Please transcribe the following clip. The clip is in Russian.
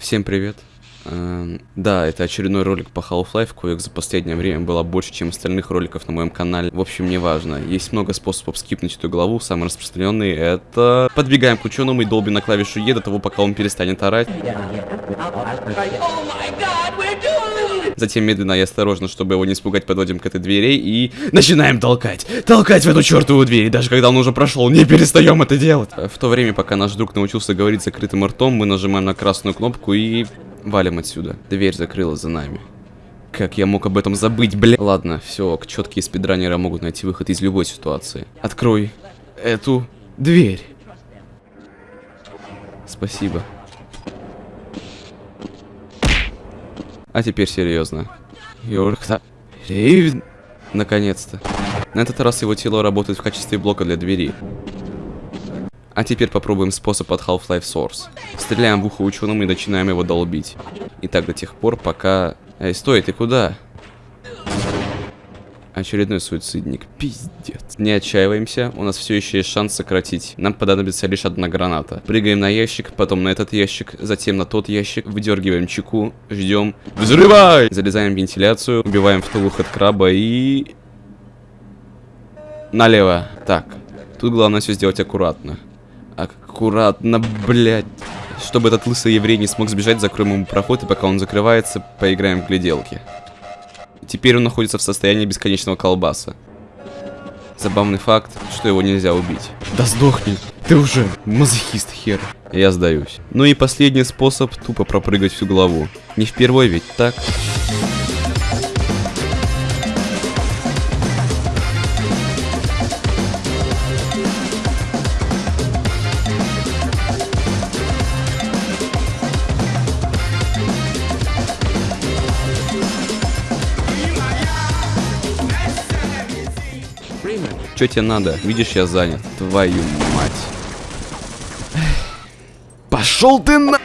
Всем привет. Эм, да, это очередной ролик по Half-Life, коих за последнее время было больше, чем остальных роликов на моем канале. В общем, неважно. Есть много способов скипнуть эту главу. Самый распространенный это... Подбегаем к ученому и долбим на клавишу Е до того, пока он перестанет орать. Затем медленно и осторожно, чтобы его не испугать, подводим к этой двери и начинаем толкать. Толкать в эту чертову дверь. И даже когда он уже прошел, не перестаем это делать. В то время, пока наш друг научился говорить закрытым ртом, мы нажимаем на красную кнопку и валим отсюда. Дверь закрылась за нами. Как я мог об этом забыть, бля? Ладно, все, четкие спидранеры могут найти выход из любой ситуации. Открой эту дверь. Спасибо. А теперь серьезно. Йоркта. Рейвен. Наконец-то. На этот раз его тело работает в качестве блока для двери. А теперь попробуем способ от Half-Life Source. Стреляем в ухо ученому и начинаем его долбить. И так до тех пор, пока... Эй, стой, ты куда? Очередной суицидник. Пиздец. Не отчаиваемся, у нас все еще есть шанс сократить. Нам понадобится лишь одна граната. Прыгаем на ящик, потом на этот ящик, затем на тот ящик, выдергиваем чеку, ждем. Взрывай! Залезаем в вентиляцию, убиваем второй выход краба и... Налево. Так, тут главное все сделать аккуратно. Аккуратно, блядь. Чтобы этот лысый еврей не смог сбежать, закроем ему проход, и пока он закрывается, поиграем в гляделки. Теперь он находится в состоянии бесконечного колбаса. Забавный факт, что его нельзя убить. Да сдохни, ты уже мазохист хер. Я сдаюсь. Ну и последний способ тупо пропрыгать всю голову. Не впервой ведь, так? Что тебе надо? Видишь, я занят. Твою мать. Пошел ты на...